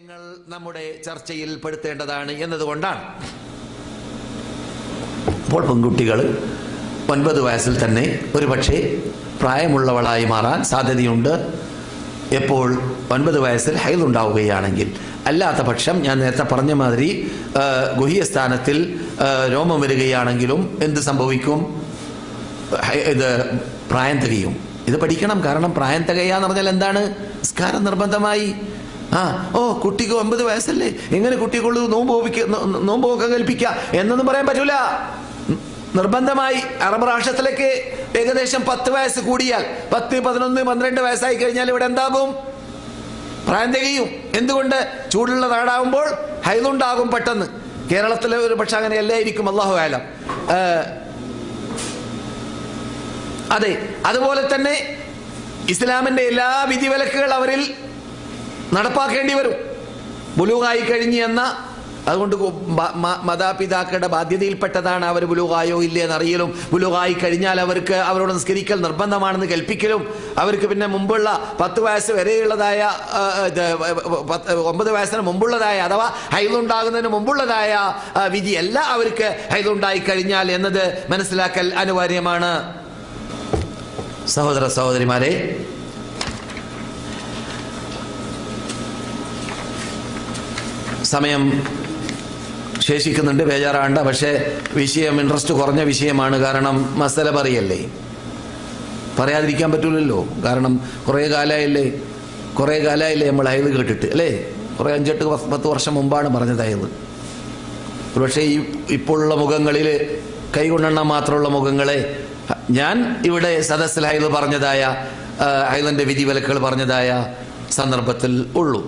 നിങ്ങൾ നമ്മുടെ ചർച്ചയിൽ പെടുത്തേണ്ടതാണ് എന്നതുകൊണ്ടാണ്. അപ്പോൾ പെൺകുട്ടികൾ ഒൻപത് വയസ്സിൽ തന്നെ ഒരുപക്ഷെ പ്രായമുള്ളവളായി മാറാൻ സാധ്യതയുണ്ട്. എപ്പോൾ ഒൻപത് വയസ്സിൽ ഹൈലുണ്ടാവുകയാണെങ്കിൽ അല്ലാത്ത പക്ഷം ഞാൻ നേരത്തെ പറഞ്ഞ മാതിരി ഗുഹ്യസ്ഥാനത്തിൽ രോമം വരികയാണെങ്കിലും എന്ത് സംഭവിക്കും? ഇത് പ്രായം തികയും. ഇത് പഠിക്കണം. കാരണം പ്രായം തികയാന്ന് പറഞ്ഞാൽ എന്താണ്? നിസ്കാരം നിർബന്ധമായി. ആ ഓ കുട്ടിക്ക് ഒമ്പത് വയസ്സല്ലേ? എങ്ങനെ കുട്ടിക്കുള്ളൂ നോമ്പ് നോമ്പൊക്കെ കൽപ്പിക്കുക എന്നൊന്നും പറയാൻ പറ്റൂല. നിർബന്ധമായി അറബ് രാഷ്ട്രത്തിലേക്ക് ഏകദേശം പത്ത് വയസ്സ് കൂടിയാൽ പത്ത് പതിനൊന്ന് പന്ത്രണ്ട് വയസ്സായി കഴിഞ്ഞാൽ ഇവിടെ എന്താകും? പ്രായം തികയും. എന്തുകൊണ്ട്? ചൂടുള്ള നാടാകുമ്പോൾ ഹൈലുണ്ടാകും പെട്ടെന്ന്. കേരളത്തിലെ ഒരു പക്ഷെ അങ്ങനെ അല്ലായിരിക്കും അള്ളാഹു ആലം അതെ അതുപോലെ തന്നെ ഇസ്ലാമിന്റെ എല്ലാ വിധിവിലക്കുകൾ അവരിൽ നടപ്പാക്കേണ്ടി വരും. ബുലുവായി കഴിഞ്ഞ് എന്ന അതുകൊണ്ട് മാതാപിതാക്കളുടെ ബാധ്യതയിൽപ്പെട്ടതാണ് അവർ ബുലുവായോ ഇല്ലേ എന്നറിയലും ബുലുവായി കഴിഞ്ഞാൽ അവർക്ക് അവരോട് നിസ്കരിക്കൽ നിർബന്ധമാണെന്ന് കൽപ്പിക്കലും അവർക്ക് പിന്നെ മുമ്പുള്ള പത്ത് വയസ്സ് വരെയുള്ളതായ ഒമ്പത് വയസ്സിന് മുമ്പുള്ളതായ അഥവാ ഹൈലുണ്ടാകുന്നതിന് മുമ്പുള്ളതായ വിധിയല്ല അവർക്ക് ഹൈലുണ്ടായി കഴിഞ്ഞാൽ എന്നത് മനസ്സിലാക്കൽ അനിവാര്യമാണ്. സഹോദര സഹോദരിമാരെ സമയം ശേഷിക്കുന്നുണ്ട് ബേജാറാണ്ട പക്ഷേ വിഷയം ഇൻട്രസ്റ്റ് കുറഞ്ഞ വിഷയമാണ്. കാരണം മസല പറയല്ലേ? പറയാതിരിക്കാൻ പറ്റൂലല്ലോ. കാരണം കുറേ കാലമായില്ലേ കുറേ കാലമായില്ലേ നമ്മൾ അയത് കേട്ടിട്ട് അല്ലേ? കുറേ അഞ്ചെട്ട് പത്ത് വർഷം മുമ്പാണ് പറഞ്ഞത് അയത് പക്ഷേ ഈ ഇപ്പോഴുള്ള മുഖങ്ങളിൽ കൈകൊണ്ടെണ്ണം മാത്രമുള്ള മുഖങ്ങളെ ഞാൻ ഇവിടെ സദസ്സിൽ ഹൈദ് പറഞ്ഞതായ അയതിന്റെ വിധി വിലക്കുകൾ പറഞ്ഞതായ സന്ദർഭത്തിൽ ഉള്ളൂ.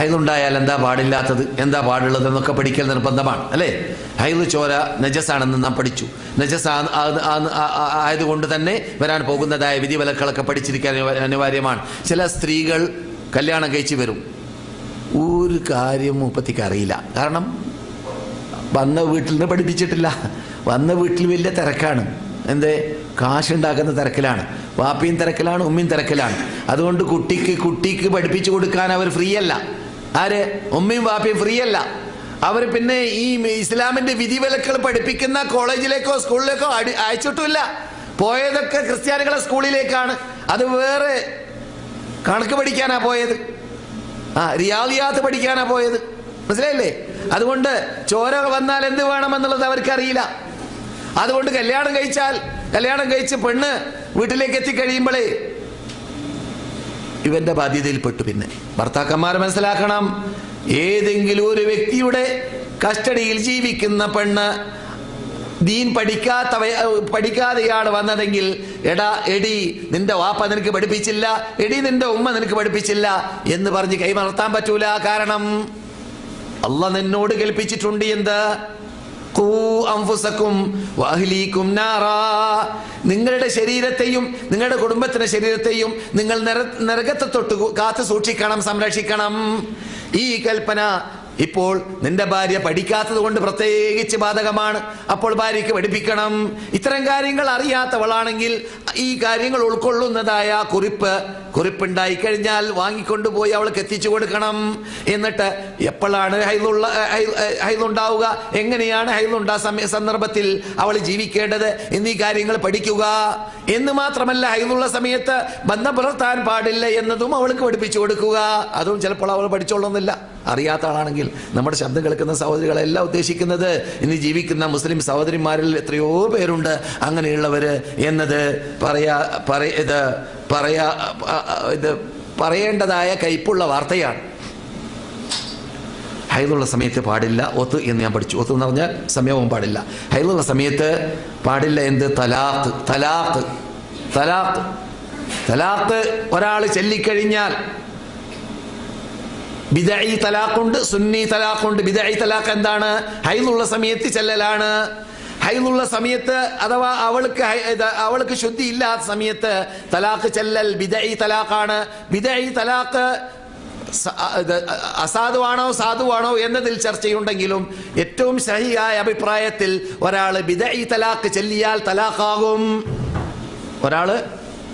ഹൈദുണ്ടായാൽ എന്താ പാടില്ലാത്തത്? എന്താ പാടുള്ളത് എന്നൊക്കെ പഠിക്കൽ നിർബന്ധമാണ് അല്ലേ? ഹൈദ് ചോര നജസാണെന്ന് നാം പഠിച്ചു. നജസ് ആയതുകൊണ്ട് തന്നെ വരാൻ പോകുന്നതായ വിധിവിലക്കുകളൊക്കെ പഠിച്ചിരിക്കാൻ അനിവാര്യമാണ്. ചില സ്ത്രീകൾ കല്യാണം കഴിച്ച് വരും. ഒരു കാര്യം മുപ്പത്തിക്ക് അറിയില്ല. കാരണം വന്ന വീട്ടിൽ നിന്ന് പഠിപ്പിച്ചിട്ടില്ല. വന്ന വീട്ടിൽ വലിയ തിരക്കാണ്. എന്തേ? കാശുണ്ടാക്കുന്ന തിരക്കിലാണ്. വാപ്പിയും തിരക്കിലാണ് ഉമ്മയും തിരക്കിലാണ്. അതുകൊണ്ട് കുട്ടിക്ക് കുട്ടിക്ക് പഠിപ്പിച്ചു കൊടുക്കാൻ അവർ ഫ്രീ അല്ല ആര്? ഉമ്മയും വാപ്പയും ഫ്രീ അല്ല. അവർ പിന്നെ ഈ ഇസ്ലാമിന്റെ വിധിവിലക്കുകൾ പഠിപ്പിക്കുന്ന കോളേജിലേക്കോ സ്കൂളിലേക്കോ അടി അയച്ചിട്ടില്ല പോയതൊക്കെ ക്രിസ്ത്യാനികളെ സ്കൂളിലേക്കാണ്. അത് വേറെ കണക്ക് പഠിക്കാനാ പോയത്. ആ റിയാലിയാത്ത് പഠിക്കാനാ പോയത്. മനസ്സിലായില്ലേ? അതുകൊണ്ട് ചോര വന്നാൽ എന്ത് വേണമെന്നുള്ളത് അവർക്കറിയില്ല. അതുകൊണ്ട് കല്യാണം കഴിച്ചാൽ കല്യാണം കഴിച്ച് പെണ്ണ് വീട്ടിലേക്ക് എത്തിക്കഴിയുമ്പോഴേ ഇവന്റെ ബാധ്യതയിൽപ്പെട്ടു പിന്നെ. ഭർത്താക്കന്മാർ മനസ്സിലാക്കണം. ഏതെങ്കിലും ഒരു വ്യക്തിയുടെ കസ്റ്റഡിയിൽ ജീവിക്കുന്ന പെണ്ണ് ദീൻ പഠിക്കാത്ത പഠിക്കാതെയാണ് വന്നതെങ്കിൽ എടാ എടി നിന്റെ വാപ്പ നിനക്ക് പഠിപ്പിച്ചില്ല എടി നിന്റെ ഉമ്മ നിനക്ക് പഠിപ്പിച്ചില്ല എന്ന് പറഞ്ഞ് കൈമലർത്താൻ പറ്റൂല. കാരണം അല്ല നിന്നോട് കൽപ്പിച്ചിട്ടുണ്ട് എന്ത്? നിങ്ങളുടെ ശരീരത്തെയും നിങ്ങളുടെ കുടുംബത്തിന്റെ ശരീരത്തെയും നിങ്ങൾ നരകത്തെ തൊട്ട് കാത്തു സൂക്ഷിക്കണം സംരക്ഷിക്കണം. ഈ കൽപ്പന ഇപ്പോൾ നിന്റെ ഭാര്യ പഠിക്കാത്തത് കൊണ്ട് പ്രത്യേകിച്ച് ബാധകമാണ്. അപ്പോൾ ഭാര്യയ്ക്ക് പഠിപ്പിക്കണം. ഇത്തരം കാര്യങ്ങൾ അറിയാത്തവളാണെങ്കിൽ ഈ കാര്യങ്ങൾ ഉൾക്കൊള്ളുന്നതായ കുറിപ്പ് കുറിപ്പുണ്ടായി കഴിഞ്ഞാൽ വാങ്ങിക്കൊണ്ടുപോയി അവൾക്ക് എത്തിച്ചു കൊടുക്കണം. എന്നിട്ട് എപ്പോഴാണ് ഹൈലുള്ള ഹൈലുണ്ടാവുക? എങ്ങനെയാണ് ഹൈലുണ്ടാ സമയ സന്ദർഭത്തിൽ അവൾ ജീവിക്കേണ്ടത്? എന്നീ കാര്യങ്ങൾ പഠിക്കുക. എന്ന് മാത്രമല്ല ഹൈലുള്ള സമയത്ത് ബന്ധം പുലർത്താൻ പാടില്ല എന്നതും അവൾക്ക് പഠിപ്പിച്ചു കൊടുക്കുക. അതും ചിലപ്പോൾ അവൾ പഠിച്ചോളുന്നില്ല. അറിയാത്ത ആളാണെങ്കിൽ നമ്മുടെ ശബ്ദം കേൾക്കുന്ന സഹോദരികളെല്ലാം ഉദ്ദേശിക്കുന്നത് ഇന്ന് ജീവിക്കുന്ന മുസ്ലിം സഹോദരിമാരിൽ എത്രയോ പേരുണ്ട്. അങ്ങനെയുള്ളവര് എന്നത് പറയാ പറയ ഇത് പറയാ ഇത് പറയേണ്ടതായ കയ്പുള്ള വാർത്തയാണ്. ഹൈദുള്ള സമയത്ത് പാടില്ല ഒത്ത് എന്ന് ഞാൻ പഠിച്ചു. ഒത്ത് എന്ന് പറഞ്ഞാൽ സമയവും പാടില്ല. ഹൈദുള്ള സമയത്ത് പാടില്ല എന്ത്? തലാഖ് തലാഖ് തലാഖ്. തലാഖ്. ഒരാൾ ചൊല്ലിക്കഴിഞ്ഞാൽ ബിദഈ തലാഖുണ്ട് സുന്നി തലാഖുണ്ട്. ബിദഈ തലാഖ് എന്താണ്? ഹൈലുള്ള സമയത്ത് ചെല്ലലാണ്. ഹൈലുള്ള സമയത്ത് അഥവാ അവൾക്ക് അവൾക്ക് ശുദ്ധി ഇല്ലാത്ത സമയത്ത് തലാഖ് ചെല്ലൽ ബിദഈ തലാഖാണ്. ബിദഈ തലാഖ് അസാധുവാണോ സാധുവാണോ എന്നതിൽ ചർച്ചയുണ്ടെങ്കിലും ഏറ്റവും ശരിയായ അഭിപ്രായത്തിൽ ഒരാൾ ബിദഈ തലാഖ് ചെല്ലിയാൽ തലാഖാകും. ഒരാൾ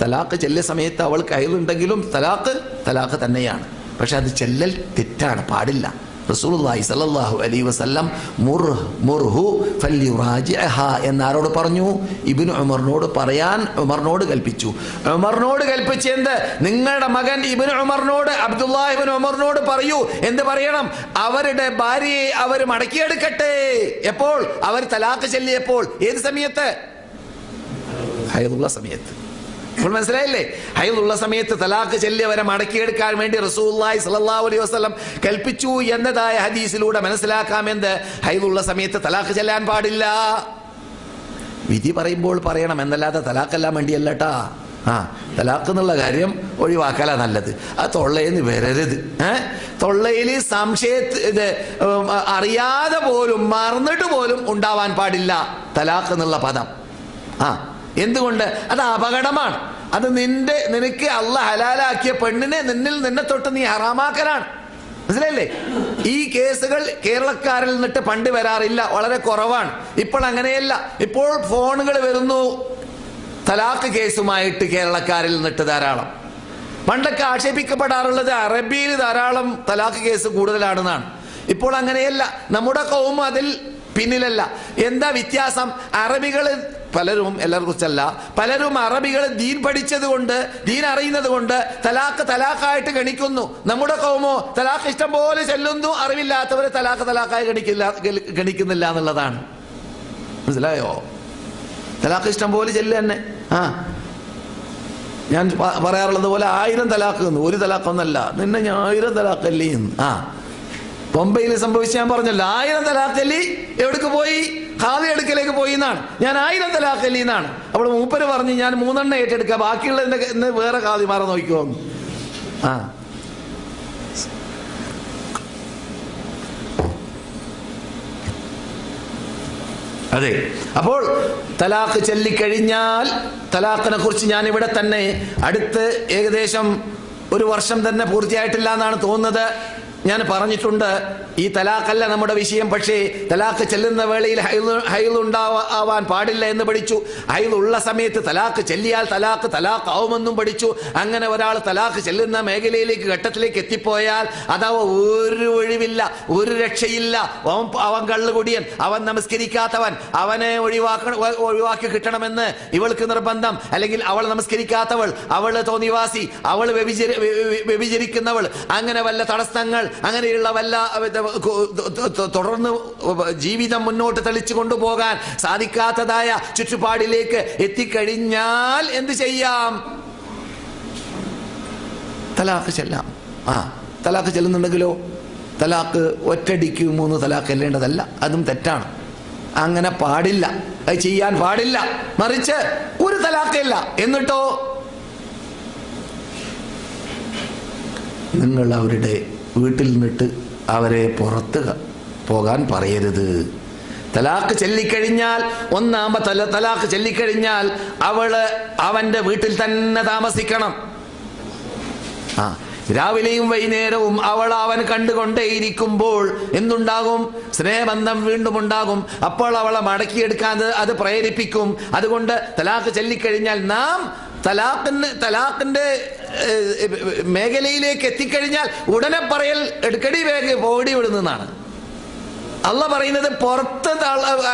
തലാഖ് ചെല്ലിയ സമയത്ത് അവൾക്ക് അയലുണ്ടെങ്കിലും തലാഖ് തലാഖ് തന്നെയാണ്. പക്ഷെ അത് ചെല്ലൽ തെറ്റാണ് പാടില്ല. റസൂലുള്ളാഹി സല്ലല്ലാഹു അലൈഹി വസല്ലം മുർഹ് മുർഹു ഫല്യുറാജിഅഹ എന്നാരോട് പറഞ്ഞു? ഇബ്നു ഉമറിനോട് പറയാൻ ഉമറിനോട് കൽപ്പിച്ചു. ഉമറിനോട് കൽപ്പിച്ച് എന്ത്? നിങ്ങളുടെ മകൻ ഇബ്നു ഉമറിനോട് അബ്ദുല്ലാഹി ഇബ്നു ഉമറിനോട് പറയൂ. എന്ത് പറയണം? അവരുടെ ഭാര്യയെ അവർ മടക്കിയെടുക്കട്ടെ. എപ്പോൾ? അവർ തലാഖ് ചൊല്ലിയപ്പോൾ. ഏത് സമയത്ത്? ഹൈദുള്ള സമയത്ത്. ഇപ്പോൾ മനസ്സിലായില്ലേ? ഹൈദുള്ള സമയത്ത് തലാഖ് ചെല്ലിയവരെ മടക്കിയെടുക്കാൻ വേണ്ടി റസൂല്ലായി സല്ലല്ലാഹു അലൈഹി വസല്ലം കൽപ്പിച്ചു എന്നതായ ഹദീസിലൂടെ മനസ്സിലാക്കാമെന്ത്? ഹൈദുള്ള സമയത്ത് തലാഖ് ചെല്ലാൻ പാടില്ല. വിധി പറയുമ്പോൾ പറയണം എന്നല്ലാതെ തലാഖെല്ലാം വേണ്ടിയല്ലട്ടാ ആ തലാഖ് എന്നുള്ള കാര്യം ഒഴിവാക്കല നല്ലത്. ആ തൊള്ളയെന്ന് വരരുത്. ഏ? തൊള്ളയിൽ സംശയ ഇത് അറിയാതെ പോലും മറന്നിട്ട് പോലും ഉണ്ടാവാൻ പാടില്ല തലാഖ് എന്നുള്ള പദം. ആ എന്തുകൊണ്ട്? അത് അപകടമാണ്. അത് നിന്റെ നിനക്ക് അള്ള ഹലാലാക്കിയ പെണ്ണിനെ നിന്നിൽ നിന്നെ തൊട്ട് നീ ഹറാമാക്കലാണ്. മനസ്സിലല്ലേ ഈ കേസുകൾ കേരളക്കാരിൽ നിന്നിട്ട് പണ്ട് വരാറില്ല. വളരെ കുറവാണ്. ഇപ്പോൾ അങ്ങനെയല്ല. ഇപ്പോൾ ഫോണുകൾ വരുന്നു. തലാഖ് കേസുമായിട്ട് കേരളക്കാരിൽ നിന്നിട്ട് ധാരാളം. പണ്ടൊക്കെ ആക്ഷേപിക്കപ്പെടാറുള്ളത് അറബിയിൽ ധാരാളം തലാഖ് കേസ് കൂടുതലാണെന്നാണ്. ഇപ്പോൾ അങ്ങനെയല്ല. നമ്മുടെ കൗമ അതിൽ പിന്നിലല്ല. എന്താ വ്യത്യാസം? അറബികൾ പലരും എല്ലാവരെ കുറിച്ചല്ല പലരും അറബികൾ ദീൻ പഠിച്ചത് കൊണ്ട് ദീൻ അറിയുന്നത് കൊണ്ട് തലാഖ് തലാഖായിട്ട് ഗണിക്കുന്നു. നമ്മുടെ കൗമോ തലാഖ് ഇഷ്ടം പോലെ ചെല്ലുന്നു അറിവില്ലാത്തവരെ തലാഖ് തലാഖായി ഗണിക്കില്ല ഗണിക്കുന്നില്ല എന്നുള്ളതാണ്. മനസ്സിലായോ? തലാഖ് ഇഷ്ടം പോലെ ചെല്ല തന്നെ. ആ. ഞാൻ പറയാറുള്ളത് പോലെ ആയിരം തലാഖ് ഒരു തലാഖൊന്നല്ല. നിന്നെ ഞാൻ ആയിരം തലാഖല്ലേ എന്ന്. ആ. ബൊംബെയിൽ സംഭവിച്ച ഞാൻ പറഞ്ഞല്ലോ ആയിരം തലാഖല്ലി എവിടേക്ക് പോയി? ഖാദി എടുക്കലേക്ക് പോയി എന്നാണ്. ഞാൻ ആയിരം തലാഖല്ലി എന്നാണ്. അപ്പോൾ മൂപ്പര് പറഞ്ഞ് ഞാൻ മൂന്നെണ്ണം ഏറ്റെടുക്കുക ബാക്കിയുള്ളതിന്റെ വേറെ ഖാദി മാറാൻ നോക്കിക്കോ ആ. അതെ. അപ്പോൾ തലാഖ് ചൊല്ലിക്കഴിഞ്ഞാൽ തലാഖിനെ കുറിച്ച് ഞാൻ ഇവിടെ തന്നെ അടുത്ത് ഏകദേശം ഒരു വർഷം തന്നെ പൂർത്തിയായിട്ടില്ല എന്നാണ് തോന്നുന്നത്. ഞാൻ പറഞ്ഞിട്ടുണ്ട് ഈ തലാഖല്ല നമ്മുടെ വിഷയം പക്ഷേ തലാഖ് ചെല്ലുന്ന വേളയിൽ ഹൈൽ ഉണ്ടാവാൻ പാടില്ല എന്ന് പഠിച്ചു. ഹൈൽ ഉള്ള സമയത്ത് തലാഖ് ചെല്ലിയാൽ തലാഖ് തലാഖ് ആവുമെന്നും പഠിച്ചു. അങ്ങനെ ഒരാൾ തലാഖ് ചെല്ലുന്ന മേഖലയിലേക്ക് ഘട്ടത്തിലേക്ക് എത്തിപ്പോയാൽ അതാവ ഒരു ഒഴിവില്ല ഒരു രക്ഷയില്ല. അവൻ അവൻ കള്ളുകുടിയൻ അവൻ നമസ്കരിക്കാത്തവൻ അവനെ ഒഴിവാക്ക ഒഴിവാക്കി കിട്ടണമെന്ന് ഇവൾക്ക് നിർബന്ധം. അല്ലെങ്കിൽ അവൾ നമസ്കരിക്കാത്തവൾ അവൾ തോന്നിവാസി അവൾ വ്യഭിചരി വ്യ- വ്യ- വ്യഭിചരിക്കുന്നവൾ. അങ്ങനെ വല്ല തടസ്സങ്ങൾ അങ്ങനെയുള്ള വല്ല തുടർന്ന് ജീവിതം മുന്നോട്ട് തെളിച്ചു കൊണ്ടുപോകാൻ സാധിക്കാത്തതായ ചുറ്റുപാടിലേക്ക് എത്തിക്കഴിഞ്ഞാൽ എന്ത് ചെയ്യാം? തലാഖ് ചെല്ലാം. ആ തലാഖ് ചെല്ലുന്നുണ്ടെങ്കിലോ? തലാഖ് ഒറ്റടിക്ക് മൂന്ന് തലാഖ് ചെല്ലേണ്ടതല്ല. അതും തെറ്റാണ്. അങ്ങനെ പാടില്ല. അത് ചെയ്യാൻ പാടില്ല. മറിച്ച് ഒരു തലാഖല്ല എന്നിട്ടോ? നിങ്ങൾ അവരുടെ വീട്ടിൽ നിന്നിട്ട് അവരെ പുറത്ത് പോകാൻ പറയരുത്. തലാഖ് ചെല്ലിക്കഴിഞ്ഞാൽ ഒന്നാമത്തെ തല തലാഖ് ചെല്ലിക്കഴിഞ്ഞാൽ അവൾ അവന്റെ വീട്ടിൽ തന്നെ താമസിക്കണം. ആ രാവിലെയും വൈകുന്നേരവും അവൾ അവൻ കണ്ടുകൊണ്ടേയിരിക്കുമ്പോൾ എന്തുണ്ടാകും? സ്നേഹബന്ധം വീണ്ടും ഉണ്ടാകും. അപ്പോൾ അവളെ മടക്കിയെടുക്കാൻ അത് പ്രേരിപ്പിക്കും. അതുകൊണ്ട് തലാഖ് ചൊല്ലിക്കഴിഞ്ഞാൽ നാം തലാഖിന് തലാഖിന്റെ മേഖലയിലേക്ക് എത്തിക്കഴിഞ്ഞാൽ ഉടനെ പറയൽ എടുക്കടി വേഗം പോടി വിടുന്നതാണ്. അല്ല പറയുന്നത് പുറത്ത്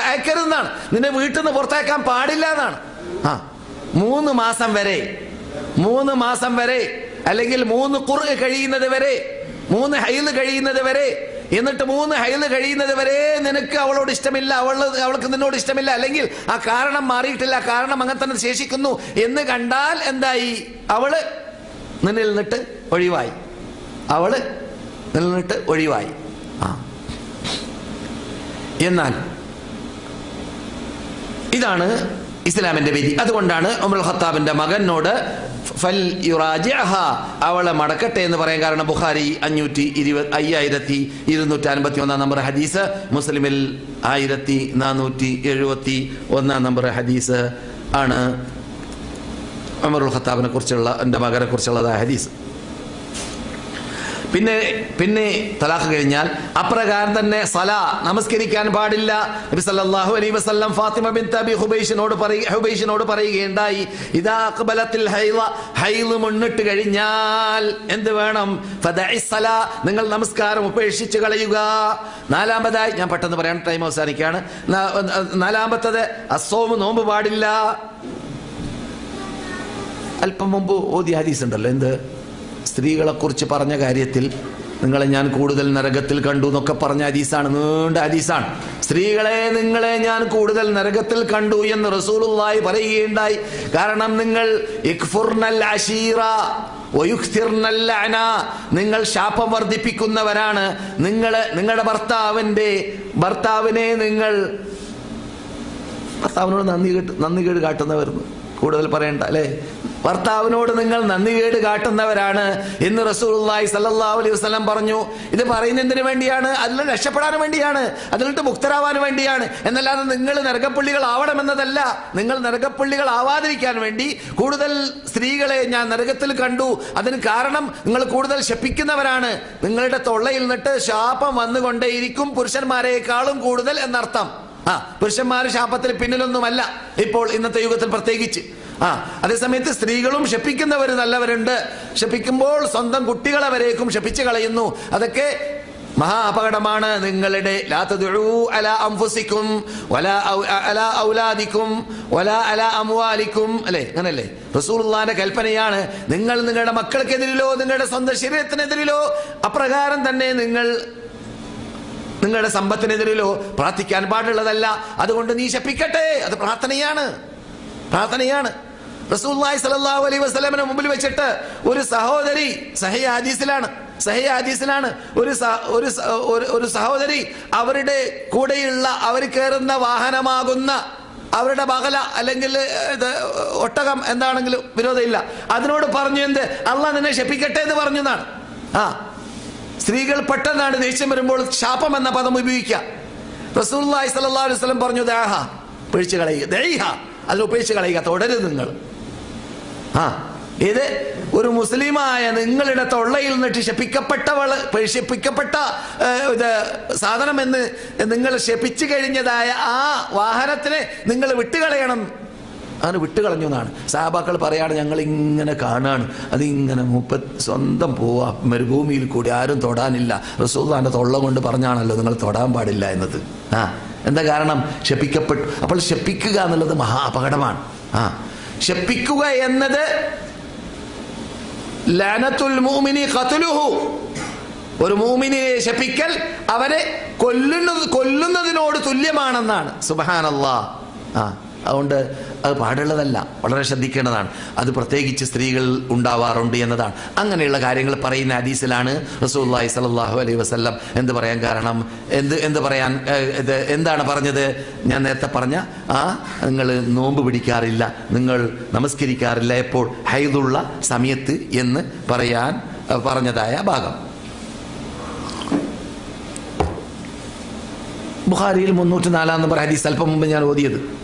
അയക്കരുതെന്നാണ്. നിന്നെ വീട്ടിൽ നിന്ന് പുറത്തേക്കാൻ പാടില്ല എന്നാണ്. ആ മൂന്ന് മാസം വരെ മൂന്ന് മാസം വരെ അല്ലെങ്കിൽ മൂന്ന് കുറു കഴിയുന്നത് വരെ മൂന്ന് ഹൈൽ കഴിയുന്നത് വരെ എന്നിട്ട് മൂന്ന് ഹൈൽ കഴിയുന്നത് വരെ നിനക്ക് അവളോട് ഇഷ്ടമില്ല അവൾ അവൾക്ക് നിന്നോട് ഇഷ്ടമില്ല അല്ലെങ്കിൽ ആ കാരണം മാറിയിട്ടില്ല കാരണം അങ്ങനെ തന്നെ ശേഷിക്കുന്നു എന്ന് കണ്ടാൽ എന്തായി? അവൾ നിന്നിൽ നിന്നിട്ട് ഒഴിവായി. അവൾ നിന്നിൽ നിന്നിട്ട് ഒഴിവായി. ആ. എന്നാൽ ഇതാണ് ഇസ്ലാമിന്റെ വിധി. അതുകൊണ്ടാണ് ഉമർ ഖത്താബിന്റെ മകനോട് ഫൽ അവളെ മടക്കട്ടെ എന്ന് പറയാൻ കാരണം ബുഖാരി അഞ്ഞൂറ്റി ഇരുപത് അയ്യായിരത്തി ഇരുന്നൂറ്റി അൻപത്തി ഒന്നാം നമ്പർ ഹദീസ് മുസ്ലിമിൽ ആയിരത്തി നാനൂറ്റി എഴുപത്തി ഒന്നാം നമ്പർ ഹദീസ് ആണ്. ഉമറുൽ ഖത്താബിനെ കുറിച്ചുള്ള എന്റെ മകനെ കുറിച്ചുള്ളതായ ഹദീസ്. പിന്നെ പിന്നെ തലാഖ് കഴിഞ്ഞാൽ അപ്രകാരം തന്നെ സല നമസ്കരിക്കാൻ പാടില്ല. നബി സല്ലല്ലാഹു അലൈഹി വസല്ലം ഫാത്തിമ ബിൻത് അബി ഹുബൈഷിനോട് പറയ ഹുബൈഷിനോട് പറയുകയുണ്ടായി ഇദാ അഖ്ബലത്തിൽ ഹൈള ഹൈൾ മുന്നിട്ട് കഴിഞ്ഞാൽ എന്ത് വേണം? ഫദഇ സല നിങ്ങൾ നമസ്കാരം ഉപേക്ഷിച്ച് കളയുക. നാലാമതായി ഞാൻ പെട്ടെന്ന് പറയാൻ ടൈം അവസാനിക്കുകയാണ്. നാലാമത്തത് അസോമ് നോമ്പ് പാടില്ല. അല്പം മുമ്പ് ഓതി ഹദീസ് ഉണ്ടല്ലോ എന്ത്? സ്ത്രീകളെ കുറിച്ച് പറഞ്ഞ കാര്യത്തിൽ നിങ്ങളെ ഞാൻ കൂടുതൽ നരകത്തിൽ കണ്ടു എന്നൊക്കെ പറഞ്ഞ ഹദീസാണ്. നീണ്ട ഹദീസാണ്. സ്ത്രീകളെ നിങ്ങളെ ഞാൻ കൂടുതൽ നരകത്തിൽ കണ്ടു എന്ന് റസൂലുള്ളാഹി പറയുകയുണ്ടായി. കാരണം നിങ്ങൾ. നിങ്ങൾ ശാപം വർദ്ധിപ്പിക്കുന്നവരാണ്. നിങ്ങൾ നിങ്ങളുടെ ഭർത്താവിന്റെ ഭർത്താവിനെ നിങ്ങൾ ഭർത്താവിനോട് നന്ദി നന്ദി കേട് കാട്ടുന്നവരുന്നു കൂടുതൽ പറയണ്ട അല്ലേ? ഭർത്താവിനോട് നിങ്ങൾ നന്ദി കേട് കാട്ടുന്നവരാണ് എന്ന് റസൂലുള്ളാഹി സല്ലല്ലാഹു അലൈഹി വസല്ലം പറഞ്ഞു. ഇത് പറയുന്നതിന് വേണ്ടിയാണ് അതിൽ രക്ഷപ്പെടാൻ വേണ്ടിയാണ് അതിലിട്ട് മുക്തരാവാൻ വേണ്ടിയാണ്. എന്നല്ലാതെ നിങ്ങൾ നരകപ്പുള്ളികൾ ആവണമെന്നതല്ല നിങ്ങൾ നരകപ്പുള്ളികൾ ആവാതിരിക്കാൻ വേണ്ടി കൂടുതൽ സ്ത്രീകളെ ഞാൻ നരകത്തിൽ കണ്ടു. അതിന് കാരണം നിങ്ങൾ കൂടുതൽ ശപിക്കുന്നവരാണ്. നിങ്ങളുടെ തൊള്ളയിൽ നിന്നിട്ട് ശാപം വന്നുകൊണ്ടേയിരിക്കും പുരുഷന്മാരെക്കാളും കൂടുതൽ എന്നർത്ഥം. ആ പുരുഷന്മാർ ശാപത്തിൽ പിന്നിലൊന്നുമല്ല ഇപ്പോൾ ഇന്നത്തെ യുഗത്തിൽ പ്രത്യേകിച്ച്. ആ അതേസമയത്ത് സ്ത്രീകളും ശപിക്കുന്നവർ നല്ലവരുണ്ട്. ശപിക്കുമ്പോൾ സ്വന്തം കുട്ടികളെ വരേക്കും ശപിച്ചു കളയുന്നു. അതൊക്കെ മഹാ അപകടമാണ്. നിങ്ങളുടെ ഔലാദിക്കും അല്ലേ? അങ്ങനല്ലേ? റസൂലുള്ളാഹിന്റെ കൽപ്പനയാണ്. നിങ്ങൾ നിങ്ങളുടെ മക്കൾക്കെതിരിലോ നിങ്ങളുടെ സ്വന്തം ശരീരത്തിനെതിരിലോ അപ്രകാരം തന്നെ നിങ്ങൾ നിങ്ങളുടെ സമ്പത്തിനെതിരിലോ പ്രാർത്ഥിക്കാൻ പാടുള്ളതല്ല. അതുകൊണ്ട് നീ ശപ്പിക്കട്ടെ. അത് പ്രാർത്ഥനയാണ്. പ്രാർത്ഥനയാണ്. റസൂല്ലായി സലല്ലാഹു അലൈഹി വസല്ലമയുടെ മുമ്പിൽ വെച്ചിട്ട് ഒരു സഹോദരി സഹയ ഹദീസിലാണ് സഹയ ഹദീസിലാണ് ഒരു ഒരു ഒരു- സഹോദരി അവരുടെ കൂടെയുള്ള അവർ കയറുന്ന വാഹനമാകുന്ന അവരുടെ ബഹല അല്ലെങ്കിൽ ഒട്ടകം എന്താണെങ്കിലും വിരോധമില്ല. അതിനോട് പറഞ്ഞു എന്ത്? അല്ല നിന്നെ ശപ്പിക്കട്ടെ എന്ന് പറഞ്ഞു എന്നാണ്. ആ സ്ത്രീകൾ പെട്ടെന്നാണ് ദേഷ്യം വരുമ്പോൾ ശാപം എന്ന പദം ഉപയോഗിക്കുക. റസൂലുള്ളാഹി സ്വല്ലല്ലാഹു അലൈഹി പറഞ്ഞു ദാഹ പിഴിച്ചു കളയുക. ദൈഹ അതിൽ ഉപേക്ഷിച്ച് കളയുക. തുടരുത് നിങ്ങൾ. ആ ഇത് ഒരു മുസ്ലിമായ നിങ്ങളുടെ തൊള്ളയിൽ നിന്ന് ശപിക്കപ്പെട്ടവൾ ശപിക്കപ്പെട്ട ഏഹ്, ഇത് സാധനം എന്ന് നിങ്ങൾ ശപിച്ചു കഴിഞ്ഞതായ ആ വാഹനത്തിനെ നിങ്ങൾ വിട്ടുകളയണം. അങ്ങനെ വിട്ടുകളഞ്ഞു എന്നാണ്. സാബാക്കൾ പറയാണ് ഞങ്ങൾ ഇങ്ങനെ കാണാണ്. അതിങ്ങനെ മുപ്പ സ്വന്തം പോവാ. മരുഭൂമിയിൽ കൂടി ആരും തൊടാനില്ല. റസൂദാന്റെ തൊള്ള കൊണ്ട് പറഞ്ഞാണല്ലോ നിങ്ങൾ തൊടാൻ പാടില്ല എന്നത്. ആ. എന്താ കാരണം? ശപിക്കപ്പെട്ടു. അപ്പോൾ ശപിക്കുക എന്നുള്ളത് മഹാ അപകടമാണ്. ആ. ശപിക്കുക എന്നത് ലാനത്തുൽ മൂമിനി ഖത്ലുഹു. ഒരു മൂമിനെ ശപിക്കൽ അവരെ കൊല്ലുന്നത് കൊല്ലുന്നതിനോട് തുല്യമാണെന്നാണ്. സുബഹാനല്ലാ. ആ. അതുകൊണ്ട് അത് പാടുള്ളതല്ല. വളരെ ശ്രദ്ധിക്കേണ്ടതാണ്. അത് പ്രത്യേകിച്ച് സ്ത്രീകൾ ഉണ്ടാവാറുണ്ട് എന്നതാണ്. അങ്ങനെയുള്ള കാര്യങ്ങൾ പറയുന്ന ഹദീസിലാണ് റസൂല്ലായി സലാഹു അലൈഹി വസല്ലം എന്ത് പറയാൻ കാരണം? എന്ത് എന്ത് പറയാൻ എന്താണ് പറഞ്ഞത്? ഞാൻ നേരത്തെ പറഞ്ഞ ആ നിങ്ങൾ നോമ്പ് പിടിക്കാറില്ല. നിങ്ങൾ നമസ്കരിക്കാറില്ല എപ്പോൾ? ഹൈദുള്ള സമയത്ത് എന്ന് പറയാൻ പറഞ്ഞതായ ഭാഗം. ബുഖാരിയിൽ മുന്നൂറ്റി നാലാം നമ്പർ ഹദീസ് അല്പം മുമ്പ് ഞാൻ ഓതിയത്.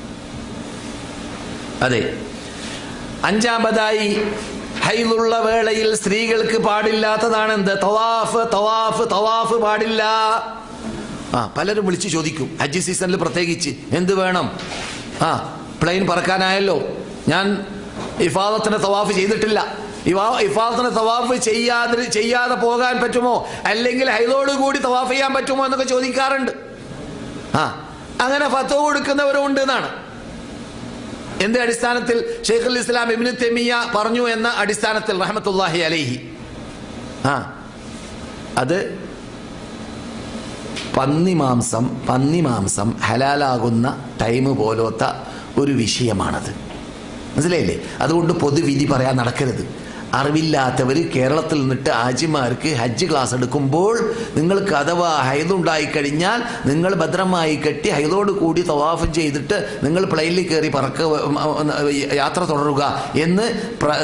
അതെ. അഞ്ചാമതായി ഹൈലുള്ള വേളയിൽ സ്ത്രീകൾക്ക് പാടില്ലാത്തതാണ് എന്ത് തവാഫ് തവാഫ് തവാഫ് പാടില്ല. ആ പലരും വിളിച്ചു ചോദിക്കും. ഹജ്ജ് സീസണിൽ പ്രത്യേകിച്ച് എന്ത് വേണം? ആ പ്ലെയിൻ പറക്കാനായല്ലോ. ഞാൻ ഇഫാദത്തിന് തവാഫ് ചെയ്തിട്ടില്ല. ഇഫാദത്തിന് തവാഫ് ചെയ്യാതെ ചെയ്യാതെ പോകാൻ പറ്റുമോ? അല്ലെങ്കിൽ ഹൈദോട് കൂടി തവാഫ് ചെയ്യാൻ പറ്റുമോ എന്നൊക്കെ ചോദിക്കാറുണ്ട്. ആ അങ്ങനെ ഫത്തോ കൊടുക്കുന്നവരും ഉണ്ട് എന്നാണ്. എന്ത് അടിസ്ഥാനത്തിൽ ഷെയ്ഖുൽ ഇസ്ലാം ഇബ്നു തെമിയ പറഞ്ഞു എന്ന അടിസ്ഥാനത്തിൽ റഹമത്തുല്ലാഹി അലൈഹി? ആ. അത് പന്നി മാംസം പന്നി മാംസം ഹലാലാകുന്ന ടൈം പോലത്തെ ഒരു വിഷയമാണത്. മനസ്സിലായില്ലേ? അതുകൊണ്ട് പൊതുവിധി പറയാൻ നടക്കരുത്. അറിവില്ലാത്തവർ കേരളത്തിൽ നിന്നിട്ട് ആജിമാർക്ക് ഹജ്ജ് ക്ലാസ് എടുക്കുമ്പോൾ നിങ്ങൾക്ക് അഥവാ ഹൈദുണ്ടായി കഴിഞ്ഞാൽ നിങ്ങൾ ഭദ്രമായി കെട്ടി ഹൈദോട് കൂടി തവാഫ് ചെയ്തിട്ട് നിങ്ങൾ പ്ലെയിനിൽ കയറി പറക്ക യാത്ര തുടരുക എന്ന്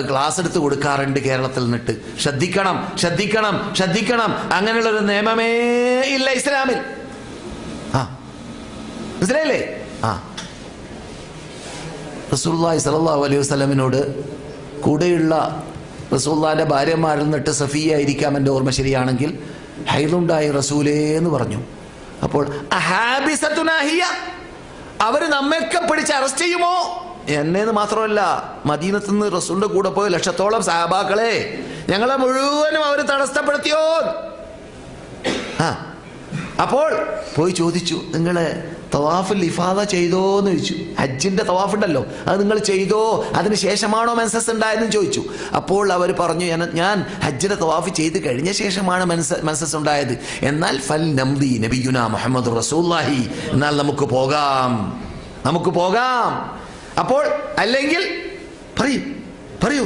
ക്ലാസ് എടുത്ത് കൊടുക്കാറുണ്ട് കേരളത്തിൽ നിന്നിട്ട്. ശ്രദ്ധിക്കണം ശ്രദ്ധിക്കണം ശ്രദ്ധിക്കണം. അങ്ങനെയുള്ളൊരു നിയമമേ ഇല്ല ഇസ്ലാമിൽ. ആ. മനസ്സിലായില്ലേ? ആ. റസൂലുള്ളാഹി സ്വല്ലല്ലാഹു അലൈഹി വസ്ലമിനോട് കൂടെയുള്ള റസൂല്ലാന്റെ ഭാര്യമാരിൽ നിന്നിട്ട് സഫിയ ആയിരിക്കാം എന്റെ ഓർമ്മ ശരിയാണെങ്കിൽ ഹൈലുണ്ടായി റസൂലേ എന്ന് പറഞ്ഞു. അപ്പോൾ അവർ അവർ നമ്മയൊക്കെ പിടിച്ച് അറസ്റ്റ് ചെയ്യുമോ? എന്നെന്ന് മാത്രമല്ല മദീനത്ത് നിന്ന് റസൂലിന്റെ കൂടെ പോയ ലക്ഷത്തോളം സഹബാക്കളെ ഞങ്ങളെ മുഴുവനും അവർ തടസ്സപ്പെടുത്തിയോ ആ അപ്പോൾ പോയി ചോദിച്ചു നിങ്ങൾ തവാഫിൽ ഇഫാദ ചെയ്തോ എന്ന് ചോദിച്ചു. ഹജ്ജിന്റെ തവാഫ് ഉണ്ടല്ലോ അത് നിങ്ങൾ ചെയ്തോ? അതിന് ശേഷമാണോ മെൻസസ് ഉണ്ടായതെന്ന് ചോദിച്ചു. അപ്പോൾ അവർ പറഞ്ഞു "ഞാൻ- ഹജ്ജിന്റെ തവാഫ് ചെയ്ത് കഴിഞ്ഞ ശേഷമാണ് മെൻസ മെൻസസ് ഉണ്ടായത്. എന്നാൽ ഫൽ നംദി നബിയുന മുഹമ്മദ് റസൂല്ലാഹി എന്നാൽ നമുക്ക് പോകാം. നമുക്ക് പോകാം. അപ്പോൾ അല്ലെങ്കിൽ പറയൂ പറയൂ.